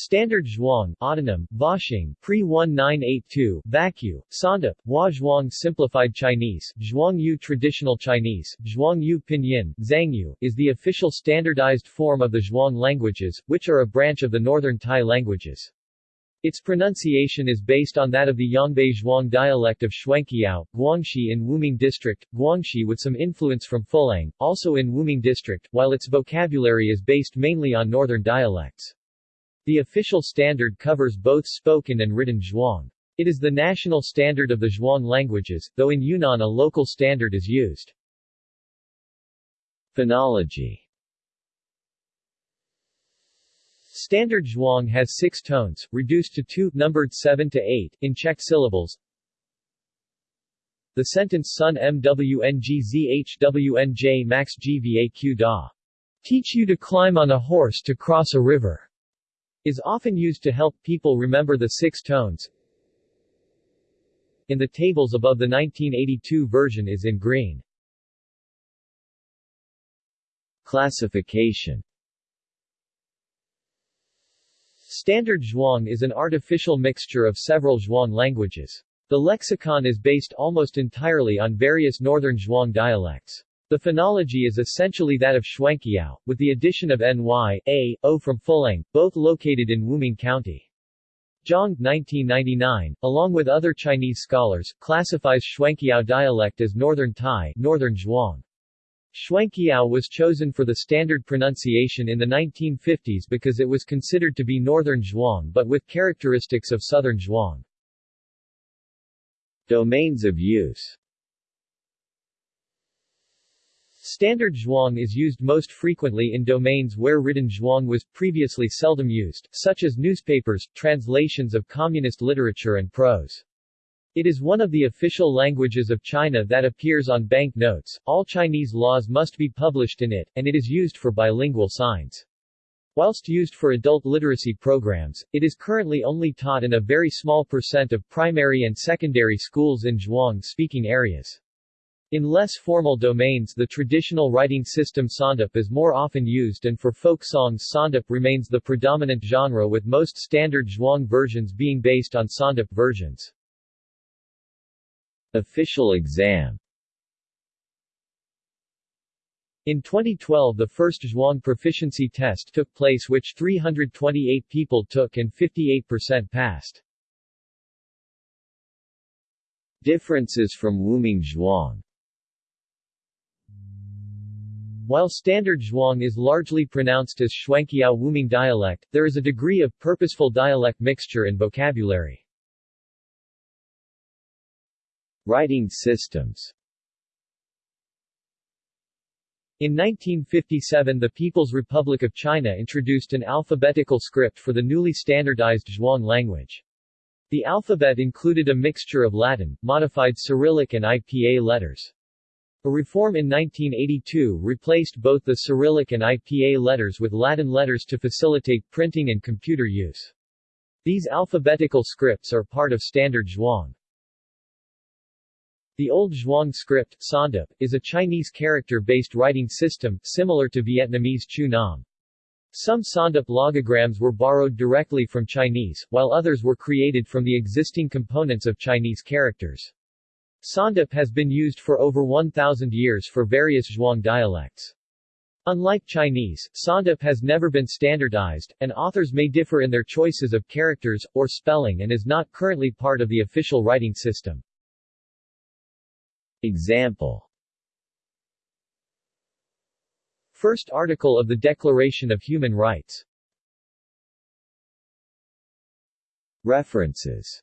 Standard Zhuang, autonym, Voshing, pre-1982, Vacu, Sawndip, Hua Zhuang Simplified Chinese, Zhuangyu Traditional Chinese, Zhuangyu Pinyin, Zhuangyu, is the official standardized form of the Zhuang languages, which are a branch of the Northern Tai languages. Its pronunciation is based on that of the Yongbei Zhuang dialect of Shuangqiao, Guangxi in Wuming District, Guangxi with some influence from Fulang, also in Wuming District, while its vocabulary is based mainly on Northern dialects. The official standard covers both spoken and written Zhuang. It is the national standard of the Zhuang languages, though in Yunnan a local standard is used. Phonology Standard Zhuang has six tones, reduced to two, numbered 7 to 8, in checked syllables. The sentence Sun MWNGZHWNJ Max GVAQ Da. Teach you to climb on a horse to cross a river is often used to help people remember the six tones. In the tables above the 1982 version is in green. Classification Standard Zhuang is an artificial mixture of several Zhuang languages. The lexicon is based almost entirely on various northern Zhuang dialects. The phonology is essentially that of Shuangqiao, with the addition of ny, a, o from Fulang, both located in Wuming County. Zhang 1999, along with other Chinese scholars, classifies Shuangqiao dialect as Northern Tai Northern Zhuang. Shuangqiao was chosen for the standard pronunciation in the 1950s because it was considered to be Northern Zhuang but with characteristics of Southern Zhuang. Domains of use Standard Zhuang is used most frequently in domains where written Zhuang was previously seldom used, such as newspapers, translations of communist literature and prose. It is one of the official languages of China that appears on bank notes, all Chinese laws must be published in it, and it is used for bilingual signs. Whilst used for adult literacy programs, it is currently only taught in a very small percent of primary and secondary schools in Zhuang-speaking areas. In less formal domains the traditional writing system Sawndip is more often used and for folk songs Sawndip remains the predominant genre with most standard Zhuang versions being based on Sawndip versions. Official exam In 2012 the first Zhuang proficiency test took place which 328 people took and 58% passed. Differences from Wuming Zhuang while Standard Zhuang is largely pronounced as Shuangqiao Wuming dialect, there is a degree of purposeful dialect mixture in vocabulary. Writing systems In 1957 the People's Republic of China introduced an alphabetical script for the newly standardized Zhuang language. The alphabet included a mixture of Latin, modified Cyrillic and IPA letters. A reform in 1982 replaced both the Cyrillic and IPA letters with Latin letters to facilitate printing and computer use. These alphabetical scripts are part of Standard Zhuang. The Old Zhuang script, Sawndip, is a Chinese character-based writing system, similar to Vietnamese Chu Nom. Some Sawndip logograms were borrowed directly from Chinese, while others were created from the existing components of Chinese characters. Sawndip has been used for over 1,000 years for various Zhuang dialects. Unlike Chinese, Sawndip has never been standardized, and authors may differ in their choices of characters, or spelling and is not currently part of the official writing system. Example First article of the Declaration of Human Rights References